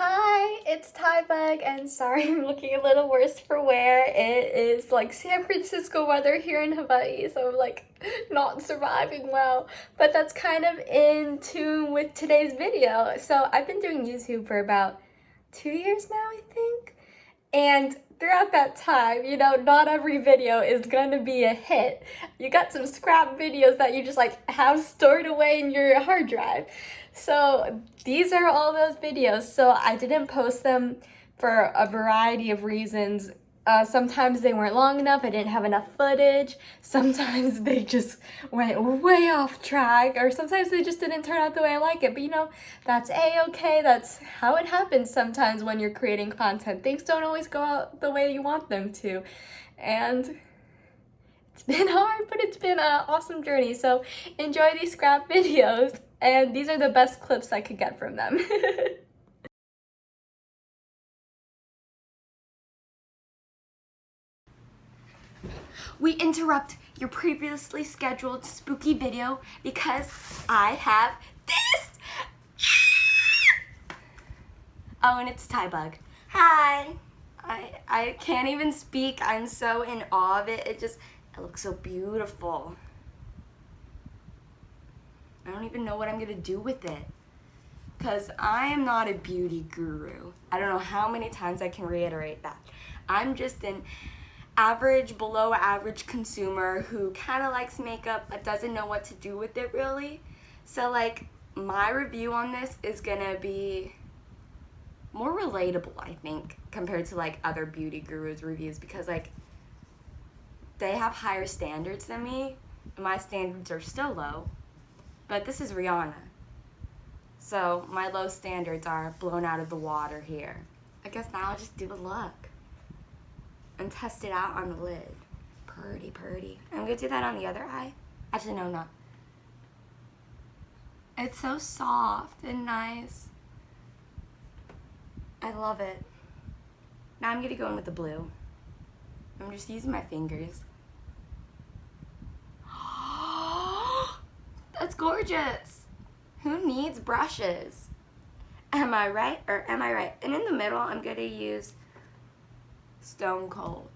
Hi, it's Bug, and sorry I'm looking a little worse for wear. It is like San Francisco weather here in Hawaii, so I'm like not surviving well. But that's kind of in tune with today's video. So I've been doing YouTube for about two years now, I think. And throughout that time, you know, not every video is gonna be a hit. You got some scrap videos that you just like have stored away in your hard drive. So these are all those videos. So I didn't post them for a variety of reasons. Uh, sometimes they weren't long enough, I didn't have enough footage. Sometimes they just went way off track, or sometimes they just didn't turn out the way I like it. But you know, that's a-okay, that's how it happens sometimes when you're creating content. Things don't always go out the way you want them to. And it's been hard, but it's been an awesome journey. So enjoy these scrap videos, and these are the best clips I could get from them. we interrupt your previously scheduled spooky video because I have this! Oh, and it's Bug. Hi! I, I can't even speak. I'm so in awe of it. It just, it looks so beautiful. I don't even know what I'm gonna do with it. Because I am not a beauty guru. I don't know how many times I can reiterate that. I'm just an average, below average consumer who kind of likes makeup but doesn't know what to do with it really. So like my review on this is gonna be more relatable I think compared to like other beauty gurus reviews because like they have higher standards than me my standards are still low but this is Rihanna so my low standards are blown out of the water here I guess now I'll just do a look and test it out on the lid. Pretty, pretty. I'm gonna do that on the other eye. Actually, no, not. It's so soft and nice. I love it. Now I'm gonna go in with the blue. I'm just using my fingers. That's gorgeous. Who needs brushes? Am I right or am I right? And in the middle, I'm gonna use Stone cold.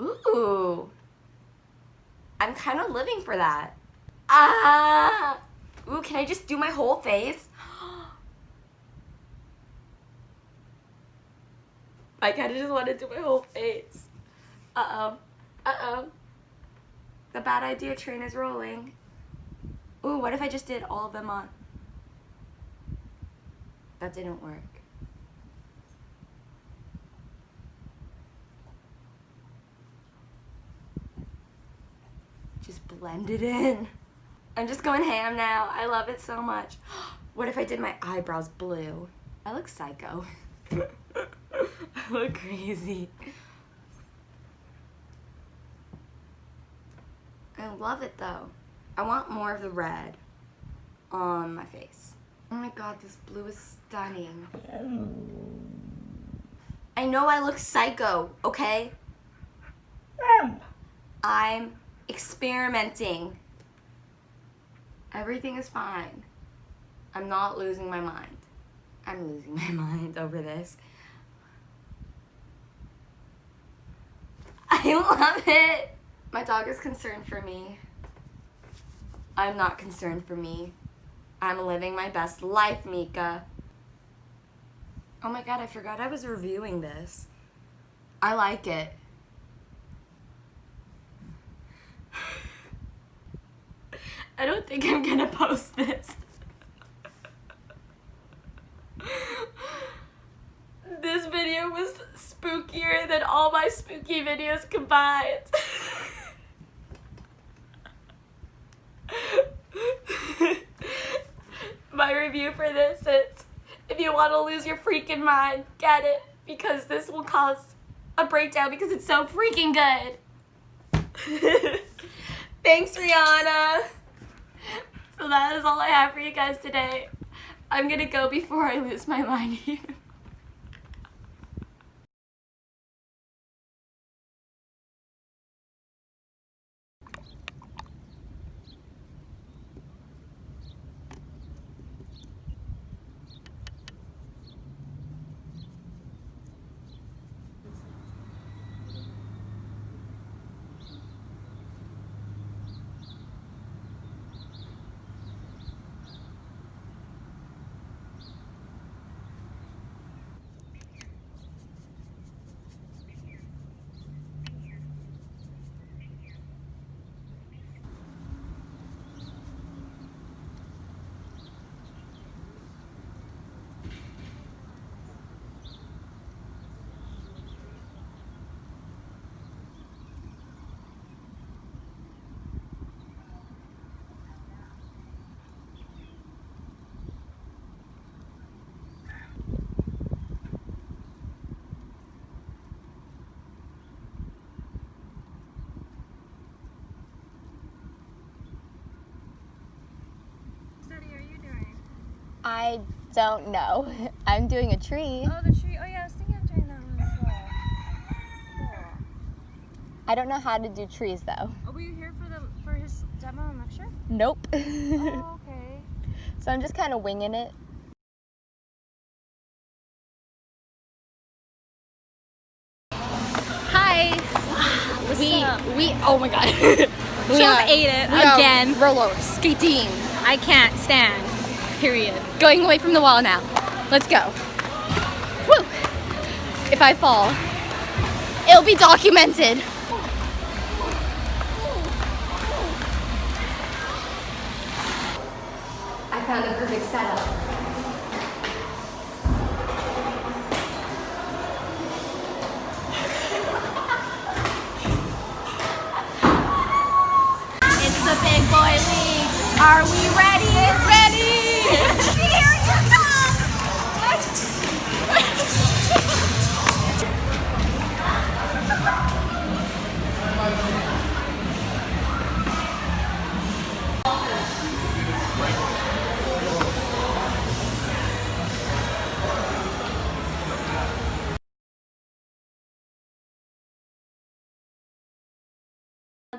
Ooh. I'm kind of living for that. Ah! Ooh, can I just do my whole face? I kind of just want to do my whole face. Uh-oh. Uh-oh. The bad idea train is rolling. Ooh, what if I just did all of them on? That didn't work. Just blend it in. I'm just going ham now. I love it so much. What if I did my eyebrows blue? I look psycho. I look crazy. I love it though. I want more of the red on my face. Oh my god, this blue is stunning. I know I look psycho, okay? I'm experimenting. Everything is fine. I'm not losing my mind. I'm losing my mind over this. I love it. My dog is concerned for me. I'm not concerned for me. I'm living my best life, Mika. Oh my god, I forgot I was reviewing this. I like it. I don't think I'm gonna post this. this video was spookier than all my spooky videos combined. review for this is if you want to lose your freaking mind, get it. Because this will cause a breakdown because it's so freaking good. Thanks, Rihanna. So that is all I have for you guys today. I'm gonna go before I lose my mind here. I don't know. I'm doing a tree. Oh, the tree. Oh, yeah, I was thinking of doing that one as well. Cool. I don't know how to do trees though. Oh, were you here for the for his demo and lecture? Nope. oh, okay. so I'm just kind of winging it. Hi. we up? we oh my god. we She just ate it we again. roller skating. I can't stand. Period. Going away from the wall now. Let's go. Woo! If I fall, it'll be documented. I found the perfect setup.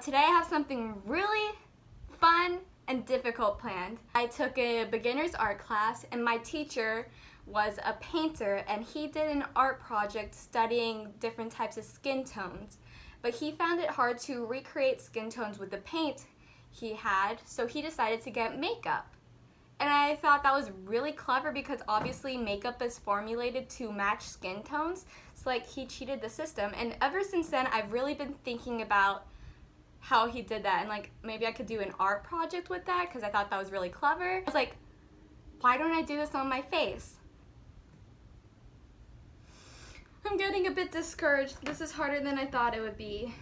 Today I have something really fun and difficult planned. I took a beginner's art class and my teacher was a painter and he did an art project studying different types of skin tones. But he found it hard to recreate skin tones with the paint he had, so he decided to get makeup. And I thought that was really clever because obviously makeup is formulated to match skin tones. So like he cheated the system and ever since then I've really been thinking about how he did that and like maybe I could do an art project with that because I thought that was really clever. I was like, why don't I do this on my face? I'm getting a bit discouraged. This is harder than I thought it would be.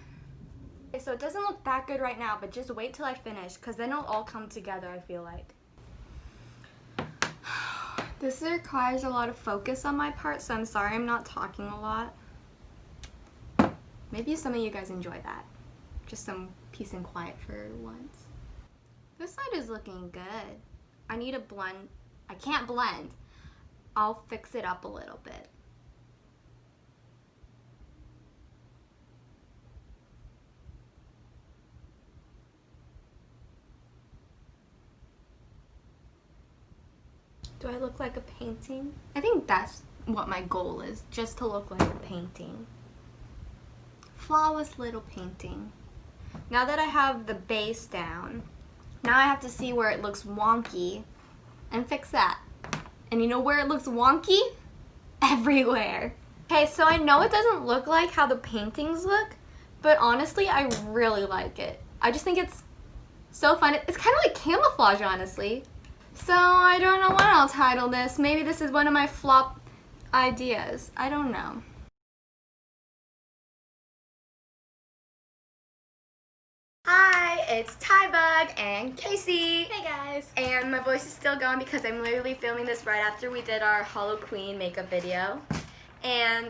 Okay, so it doesn't look that good right now, but just wait till I finish because then it'll all come together, I feel like. This requires a lot of focus on my part, so I'm sorry I'm not talking a lot. Maybe some of you guys enjoy that. Just some peace and quiet for once. This side is looking good. I need a blend. I can't blend. I'll fix it up a little bit. Do I look like a painting? I think that's what my goal is, just to look like a painting. Flawless little painting. Now that I have the base down, now I have to see where it looks wonky and fix that. And you know where it looks wonky? Everywhere. Okay, so I know it doesn't look like how the paintings look, but honestly, I really like it. I just think it's so fun. It's kind of like camouflage, honestly. So I don't know what I'll title this. Maybe this is one of my flop ideas. I don't know. Hi, it's Tybug and Casey. Hey guys. And my voice is still gone because I'm literally filming this right after we did our Hollow Queen makeup video. And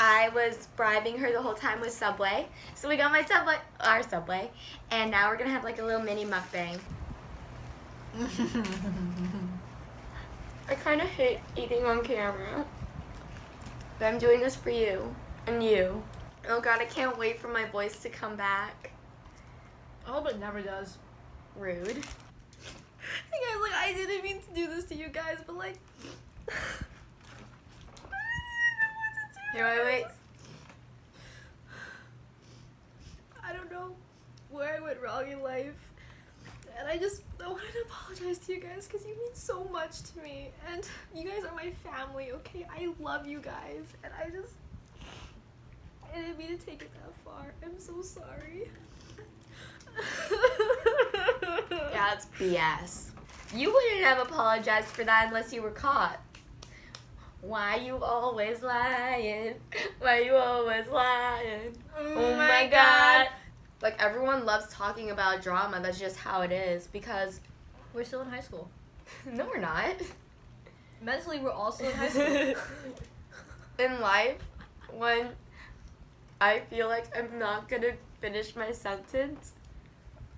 I was bribing her the whole time with Subway. So we got my Subway, our Subway, and now we're gonna have like a little mini mukbang. I kind of hate eating on camera. But I'm doing this for you and you. Oh god, I can't wait for my voice to come back. I hope it never does. Rude. Hey guys, like I didn't mean to do this to you guys, but like Here, wait, wait. I don't know where I went wrong in life. And I just I wanted to apologize to you guys because you mean so much to me. And you guys are my family, okay? I love you guys. And I just I didn't mean to take it that far. I'm so sorry. It's BS. You wouldn't have apologized for that unless you were caught. Why you always lying? Why you always lying? Oh, oh my god. Like everyone loves talking about drama. That's just how it is because We're still in high school. no we're not. Mentally, we're also in high school. in life when I feel like I'm not gonna finish my sentence,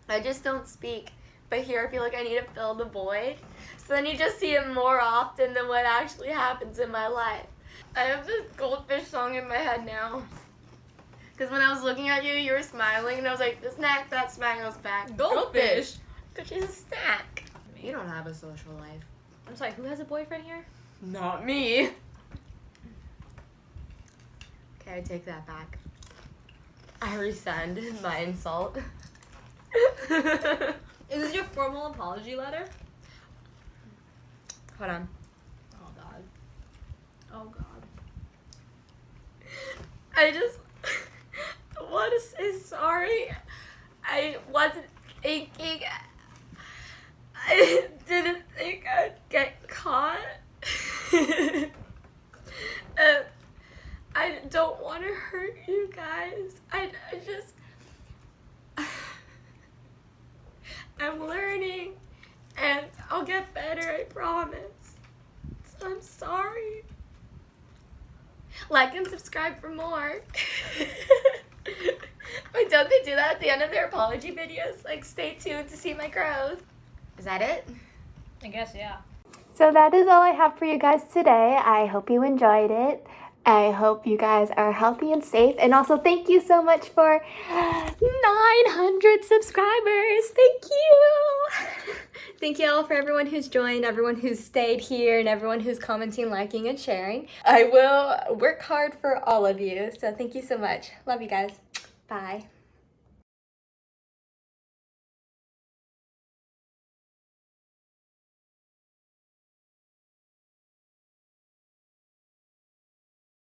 I just don't speak. But here I feel like I need to fill the void. So then you just see it more often than what actually happens in my life. I have this goldfish song in my head now. Because when I was looking at you, you were smiling, and I was like, the snack that smiles back. Goldfish. Because she's a snack. You don't have a social life. I'm sorry, who has a boyfriend here? Not me. Okay, I take that back. I rescind my insult. Is this your formal apology letter? Hold on. Oh god. Oh god. I just want to say sorry. I wasn't thinking. I didn't think I'd get caught. uh, I don't want to hurt you guys. I, I just. I'm learning and I'll get better, I promise. So I'm sorry. Like and subscribe for more. Wait, don't they do that at the end of their apology videos? Like, stay tuned to see my growth. Is that it? I guess, yeah. So that is all I have for you guys today. I hope you enjoyed it. I hope you guys are healthy and safe. And also, thank you so much for 900 subscribers. Thank you. Thank you all for everyone who's joined, everyone who's stayed here, and everyone who's commenting, liking, and sharing. I will work hard for all of you. So, thank you so much. Love you guys. Bye.